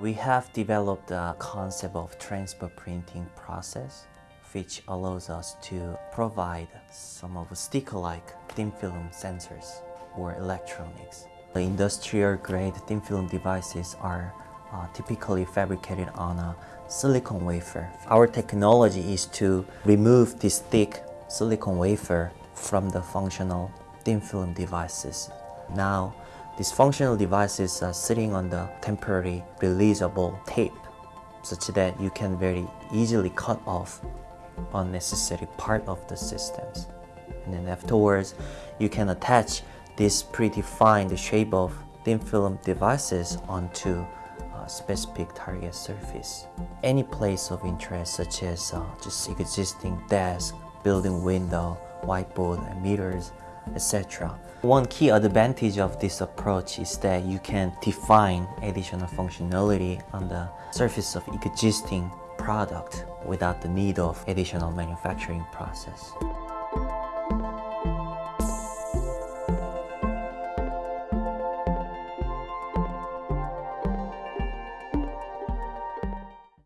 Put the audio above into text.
We have developed a concept of transfer printing process which allows us to provide some of sticker-like thin film sensors or electronics. The industrial grade thin film devices are uh, typically fabricated on a silicon wafer. Our technology is to remove this thick silicon wafer from the functional thin film devices. Now, these functional devices are sitting on the temporary releasable tape such that you can very easily cut off unnecessary part of the systems. And then afterwards, you can attach this predefined shape of thin film devices onto a specific target surface. Any place of interest such as uh, just existing desk, building window, whiteboard, and meters, etc. One key advantage of this approach is that you can define additional functionality on the surface of existing product without the need of additional manufacturing process.